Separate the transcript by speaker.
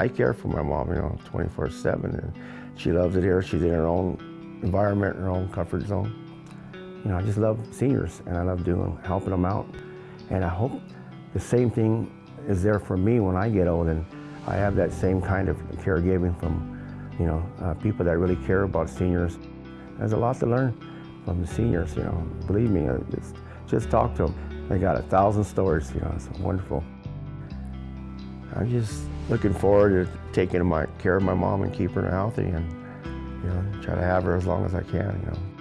Speaker 1: I care for my mom, you know, 24-7, and she loves it here. She's in her own environment, her own comfort zone. You know, I just love seniors, and I love doing, helping them out. And I hope the same thing is there for me when I get old, and I have that same kind of caregiving from, you know, uh, people that really care about seniors. There's a lot to learn from the seniors, you know. Believe me, just, just talk to them. They got a thousand stories, you know, it's wonderful. I'm just looking forward to taking my, care of my mom and keeping her healthy and, you know, try to have her as long as I can, you know.